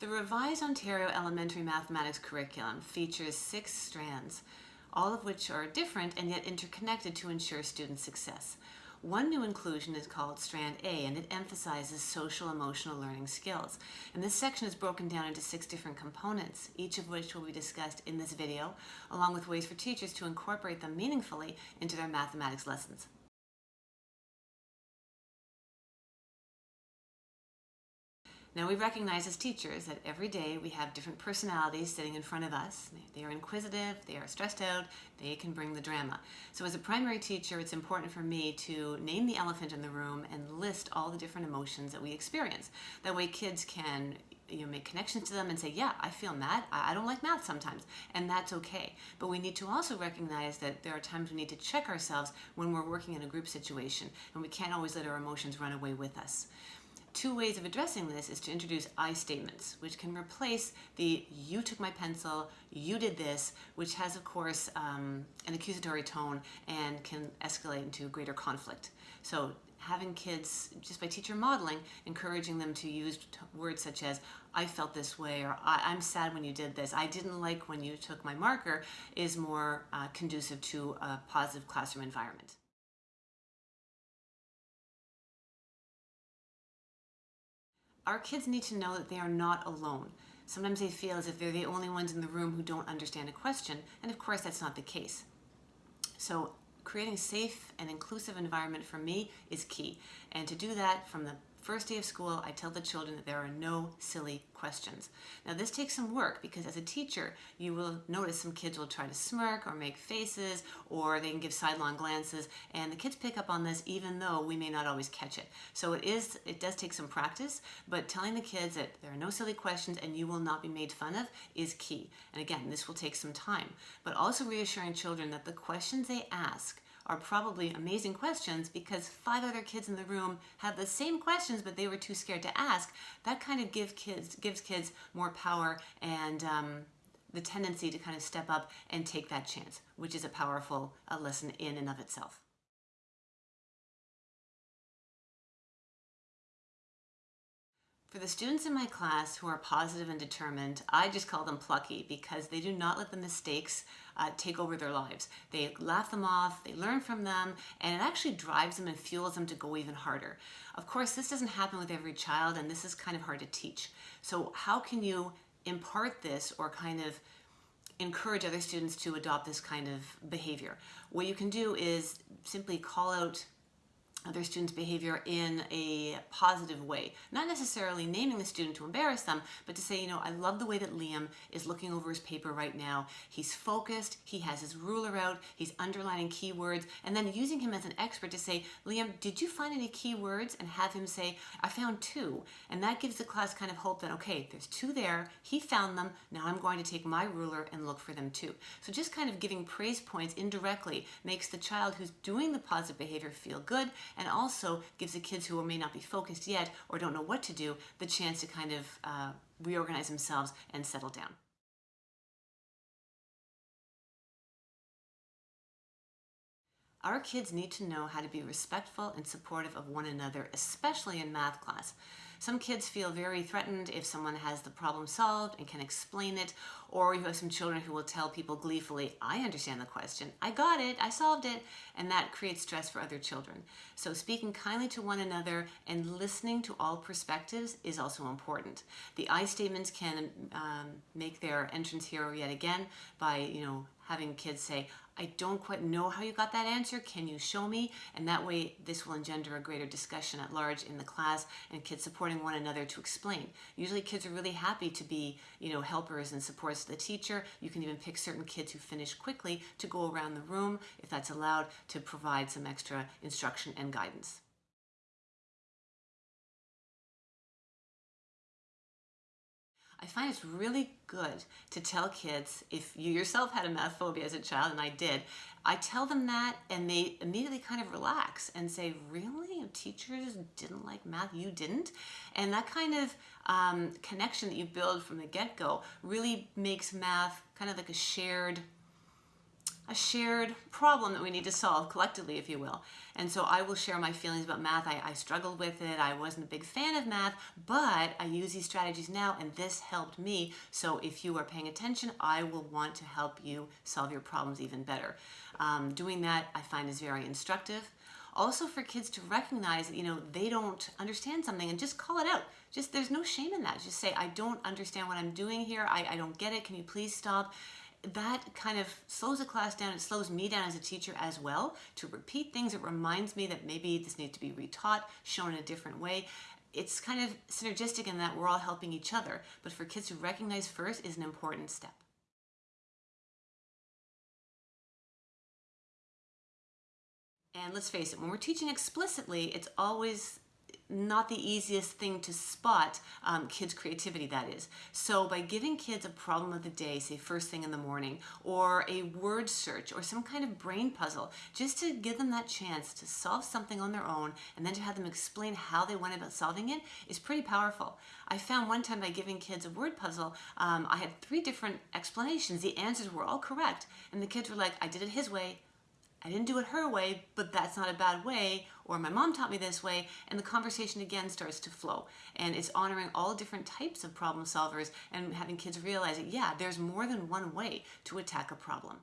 The revised Ontario Elementary Mathematics curriculum features six strands, all of which are different and yet interconnected to ensure student success. One new inclusion is called Strand A and it emphasizes social emotional learning skills. And this section is broken down into six different components, each of which will be discussed in this video, along with ways for teachers to incorporate them meaningfully into their mathematics lessons. Now we recognize as teachers that every day we have different personalities sitting in front of us. They are inquisitive, they are stressed out, they can bring the drama. So as a primary teacher, it's important for me to name the elephant in the room and list all the different emotions that we experience. That way kids can you know, make connections to them and say, yeah, I feel mad. I don't like math sometimes. And that's okay. But we need to also recognize that there are times we need to check ourselves when we're working in a group situation and we can't always let our emotions run away with us. Two ways of addressing this is to introduce I statements, which can replace the you took my pencil, you did this, which has, of course, um, an accusatory tone and can escalate into greater conflict. So having kids, just by teacher modeling, encouraging them to use words such as, I felt this way, or I'm sad when you did this, I didn't like when you took my marker, is more uh, conducive to a positive classroom environment. Our kids need to know that they are not alone. Sometimes they feel as if they're the only ones in the room who don't understand a question, and of course that's not the case. So creating a safe and inclusive environment for me is key. And to do that from the First day of school, I tell the children that there are no silly questions. Now this takes some work because as a teacher, you will notice some kids will try to smirk or make faces or they can give sidelong glances and the kids pick up on this even though we may not always catch it. So it is, it does take some practice, but telling the kids that there are no silly questions and you will not be made fun of is key. And again, this will take some time, but also reassuring children that the questions they ask are probably amazing questions because five other kids in the room have the same questions but they were too scared to ask. That kind of give kids, gives kids more power and um, the tendency to kind of step up and take that chance, which is a powerful uh, lesson in and of itself. For the students in my class who are positive and determined, I just call them plucky because they do not let the mistakes uh, take over their lives. They laugh them off, they learn from them, and it actually drives them and fuels them to go even harder. Of course, this doesn't happen with every child, and this is kind of hard to teach. So how can you impart this or kind of encourage other students to adopt this kind of behavior? What you can do is simply call out other students' behavior in a positive way. Not necessarily naming the student to embarrass them, but to say, you know, I love the way that Liam is looking over his paper right now. He's focused, he has his ruler out, he's underlining keywords, and then using him as an expert to say, Liam, did you find any keywords? And have him say, I found two. And that gives the class kind of hope that, okay, there's two there, he found them, now I'm going to take my ruler and look for them too. So just kind of giving praise points indirectly makes the child who's doing the positive behavior feel good and also gives the kids who may not be focused yet or don't know what to do the chance to kind of uh, reorganize themselves and settle down. Our kids need to know how to be respectful and supportive of one another, especially in math class. Some kids feel very threatened if someone has the problem solved and can explain it, or you have some children who will tell people gleefully, I understand the question, I got it, I solved it, and that creates stress for other children. So speaking kindly to one another and listening to all perspectives is also important. The I statements can um, make their entrance here yet again by, you know, having kids say, I don't quite know how you got that answer. Can you show me? And that way this will engender a greater discussion at large in the class and kids supporting one another to explain. Usually kids are really happy to be, you know, helpers and supports to the teacher. You can even pick certain kids who finish quickly to go around the room, if that's allowed, to provide some extra instruction and guidance. I find it's really good to tell kids, if you yourself had a math phobia as a child, and I did, I tell them that and they immediately kind of relax and say, really? Teachers didn't like math, you didn't? And that kind of um, connection that you build from the get-go really makes math kind of like a shared a shared problem that we need to solve collectively, if you will. And so I will share my feelings about math. I, I, struggled with it. I wasn't a big fan of math, but I use these strategies now and this helped me. So if you are paying attention, I will want to help you solve your problems even better. Um, doing that I find is very instructive. Also for kids to recognize that, you know, they don't understand something and just call it out. Just, there's no shame in that. Just say, I don't understand what I'm doing here. I, I don't get it. Can you please stop? That kind of slows the class down. It slows me down as a teacher as well to repeat things. It reminds me that maybe this needs to be retaught, shown in a different way. It's kind of synergistic in that we're all helping each other. But for kids to recognize first is an important step. And let's face it, when we're teaching explicitly, it's always not the easiest thing to spot um, kids' creativity, that is. So by giving kids a problem of the day, say first thing in the morning, or a word search, or some kind of brain puzzle, just to give them that chance to solve something on their own, and then to have them explain how they went about solving it, is pretty powerful. I found one time by giving kids a word puzzle, um, I had three different explanations. The answers were all correct, and the kids were like, I did it his way, I didn't do it her way, but that's not a bad way, or my mom taught me this way, and the conversation again starts to flow. And it's honoring all different types of problem solvers and having kids realize that, yeah, there's more than one way to attack a problem.